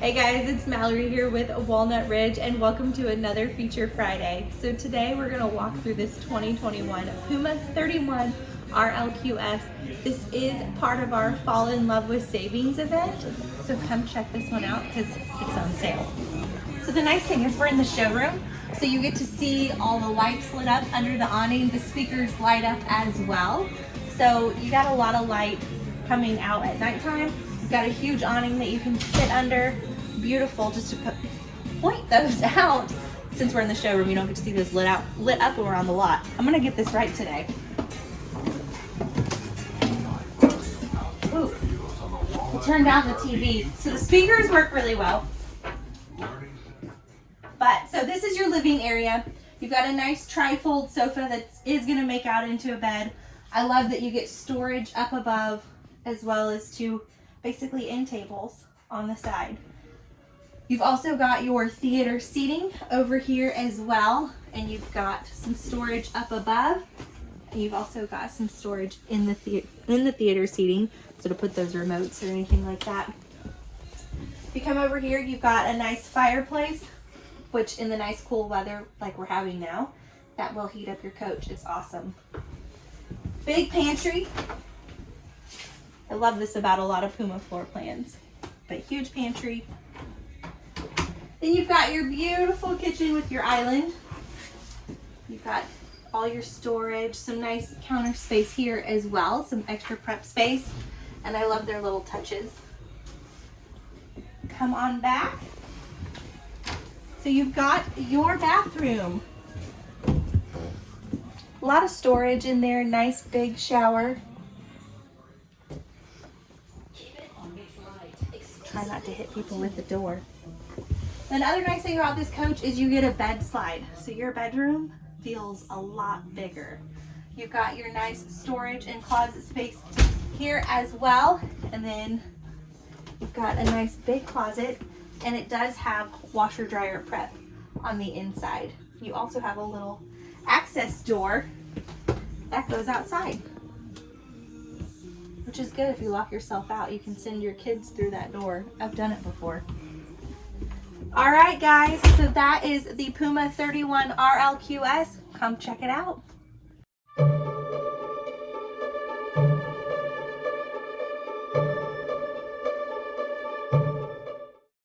Hey guys, it's Mallory here with Walnut Ridge and welcome to another Feature Friday. So today we're going to walk through this 2021 Puma 31 RLQS. This is part of our Fall in Love with Savings event, so come check this one out because it's on sale. So the nice thing is we're in the showroom, so you get to see all the lights lit up under the awning. The speakers light up as well. So you got a lot of light coming out at nighttime. Got a huge awning that you can sit under. Beautiful just to put, point those out. Since we're in the showroom, you don't get to see those lit out, lit up when we're on the lot. I'm gonna get this right today. Ooh, we'll down the TV. So the speakers work really well. But, so this is your living area. You've got a nice tri-fold sofa that is gonna make out into a bed. I love that you get storage up above as well as two basically end tables on the side. You've also got your theater seating over here as well, and you've got some storage up above. And you've also got some storage in the, the in the theater seating, so to put those remotes or anything like that. If you come over here, you've got a nice fireplace, which in the nice cool weather like we're having now, that will heat up your coach. It's awesome. Big pantry, I love this about a lot of Puma floor plans. But huge pantry. Then you've got your beautiful kitchen with your island. You've got all your storage, some nice counter space here as well, some extra prep space. And I love their little touches. Come on back. So you've got your bathroom. A lot of storage in there, nice big shower. Try not to hit people with the door. Another nice thing about this coach is you get a bed slide. So your bedroom feels a lot bigger. You've got your nice storage and closet space here as well. And then you've got a nice big closet and it does have washer dryer prep on the inside. You also have a little access door that goes outside which is good if you lock yourself out. You can send your kids through that door. I've done it before. All right, guys, so that is the Puma 31 RLQS. Come check it out.